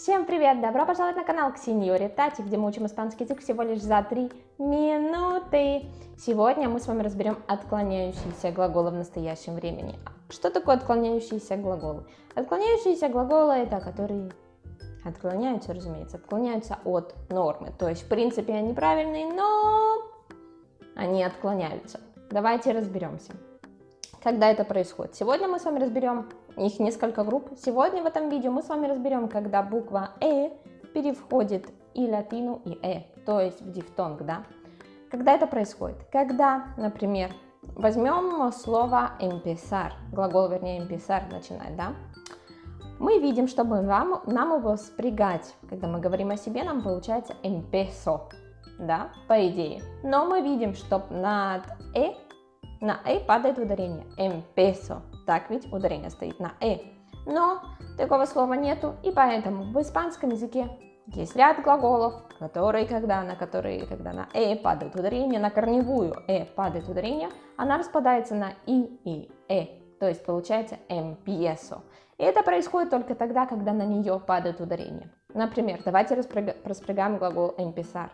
Всем привет! Добро пожаловать на канал Ксеньори Тати, где мы учим испанский язык всего лишь за 3 минуты. Сегодня мы с вами разберем отклоняющиеся глаголы в настоящем времени. Что такое отклоняющиеся глаголы? Отклоняющиеся глаголы это которые отклоняются, разумеется, отклоняются от нормы. То есть, в принципе, они правильные, но они отклоняются. Давайте разберемся. Когда это происходит? Сегодня мы с вами разберем их несколько групп. Сегодня в этом видео мы с вами разберем, когда буква «э» переходит и латину, и «э», то есть в дифтонг, да? Когда это происходит? Когда, например, возьмем слово empezar, глагол, вернее, empezar, начинать, да? Мы видим, чтобы нам, нам его спрягать, когда мы говорим о себе, нам получается empezó, да, по идее. Но мы видим, что над «э» на «э» падает ударение empezó, так ведь ударение стоит на «э». Но такого слова нету, и поэтому в испанском языке есть ряд глаголов, которые, когда, на которые, когда на «э» падает ударение, на корневую «э» падает ударение, она распадается на «и» и «э», то есть получается empiezo. И это происходит только тогда, когда на нее падает ударение. Например, давайте распрягаем глагол empezar.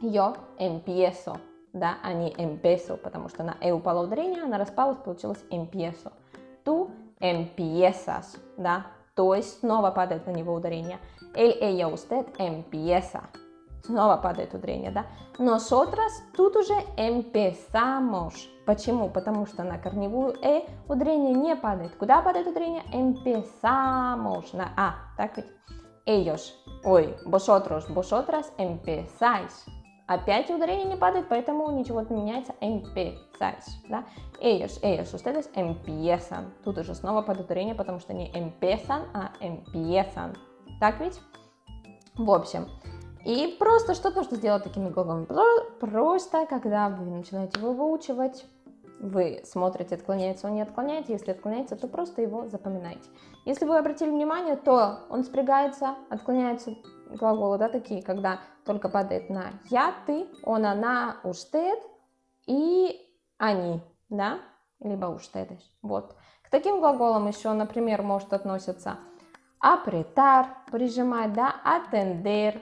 Yo empiezo, да, а не empiezo, потому что на «э» упало ударение, она распалась, получилось empiezo tú empiezas, да, то есть снова падает на него ударение. Él, ella, usted empieza. Снова падает ударение, да. Nosotras тут уже empezamos. Почему? Потому что на корневую «э» ударение не падает. Куда падает ударение? Empezamos. На «а». Так ведь? Ellos. Ой, vosotros, vosotras empezáis. Опять ударение не падает, поэтому ничего не меняется. Empezáis, да? Ellos, ellos, ustedes empiezan. Тут уже снова под ударение, потому что не empiezan, а empiezan. Так ведь? В общем, и просто что нужно сделать такими глаголами? Просто, когда вы начинаете его выучивать, вы смотрите, отклоняется он, не отклоняется. Если отклоняется, то просто его запоминайте. Если вы обратили внимание, то он спрягается, отклоняется глаголы, да, такие, когда только падает на я, ты, он, она, уштед и они, да, либо уштедеш. Вот. К таким глаголам еще, например, может относиться апретар, прижимать, да, атендер,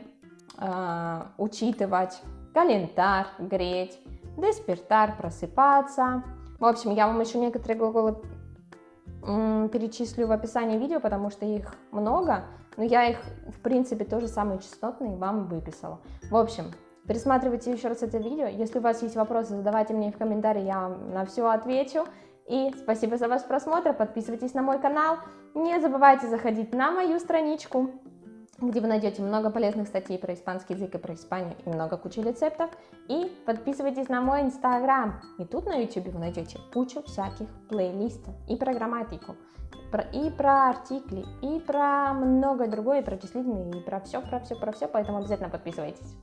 э, учитывать, календар, греть, деспертар, просыпаться. В общем, я вам еще некоторые глаголы перечислю в описании видео, потому что их много, но я их, в принципе, тоже самые частотные вам выписала. В общем, пересматривайте еще раз это видео. Если у вас есть вопросы, задавайте мне в комментарии, я вам на все отвечу. И спасибо за ваш просмотр, подписывайтесь на мой канал. Не забывайте заходить на мою страничку где вы найдете много полезных статей про испанский язык и про Испанию и много кучи рецептов. И подписывайтесь на мой инстаграм. И тут на YouTube вы найдете кучу всяких плейлистов и про грамматику, и про артикли, и про многое другое, и про числительные, и про все, про все, про все. Поэтому обязательно подписывайтесь.